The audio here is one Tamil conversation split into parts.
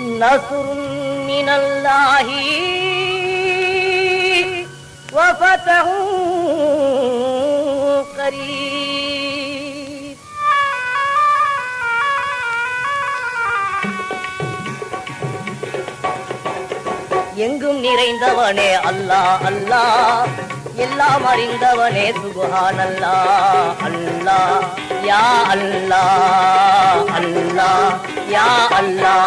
نصر من الله وفتح قريب எங்கும் நிறைந்தவனே அல்லாஹ் அல்லாஹ் எல்லாம் அறிந்தவனே சுபஹான் அல்லாஹ் அல்லாஹ் யா அல்லாஹ் அல்லாஹ் யா அல்லாஹ்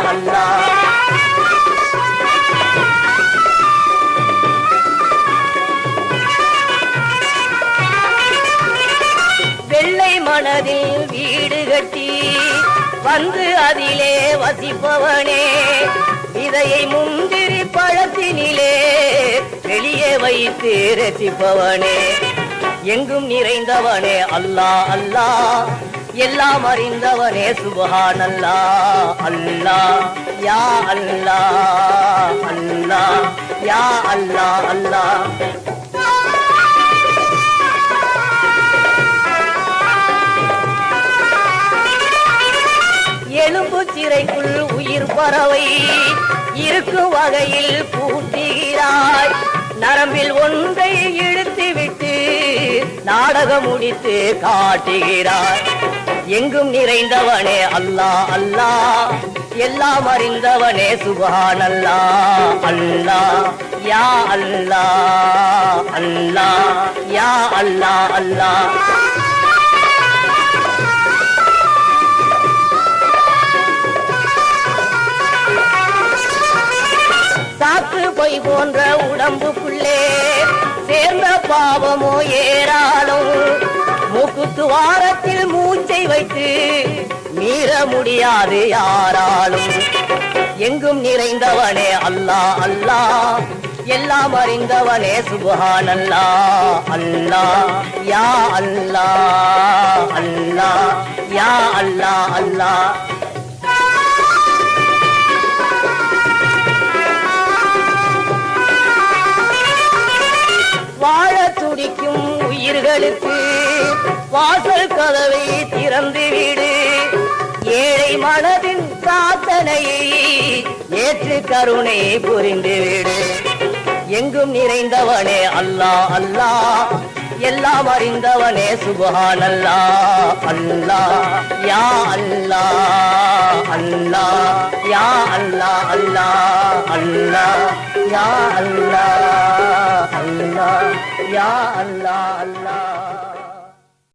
மனதில் வீடு கட்டி வந்து அதிலே வசிப்பவனே. இதையை முந்திரி பழத்தினிலே வெளியே வைத்து ரசிப்பவனே. எங்கும் நிறைந்தவனே அல்லா அல்லா. எல்லாம் அறிந்தவனே சுபஹான் அல்லா அல்லா. யா அல்லா அல்லா. யா அல்லா அல்லா. சிறைக்குள் உயிர் பறவை இருக்கும் வகையில் பூட்டுகிறாய். நரம்பில் ஒன்றை இழுத்துவிட்டு நாடகம் முடித்து காட்டுகிறாய். எங்கும் நிறைந்தவனே அல்லாஹ் அல்லாஹ் எல்லாம் அறிந்தவனே சுபான் அல்லா. அல்லாஹ் யா அல்லாஹ் அல்லாஹ் யா அல்லாஹ் அல்லாஹ் போன்ற உடம்புக்குள்ளே சேர்ந்த பாவமோ ஏராளம் மூக்குத்து வாரத்தில் மூச்சை வைத்து மீற முடியாது யாராலும். எங்கும் நிறைந்தவனே அல்லாஹ் அல்லாஹ் எல்லாம் அறிந்தவனே சுபஹான் அல்லாஹ் அல்லாஹ் யா அல்லாஹ் அல்லாஹ் யா அல்லாஹ் அல்லாஹ் துடிக்கும் உயிர்களுக்கு வாசல் கதவை திறந்து விடு. ஏழை மனதின் சாத்தனையை ஏற்று கருணை புரிந்து விடு. எங்கும் நிறைந்தவனே அல்லாஹ் அல்லாஹ் எல்லாம் அறிந்தவனே சுபஹான் அல்லாஹ் அல்லாஹ் யா அல்லாஹ் அல்லாஹ் யா அல்லாஹ் அல்லாஹ் அல்லாஹ் யா அல்லாஹ் अल्लाह या अल्लाह अल्लाह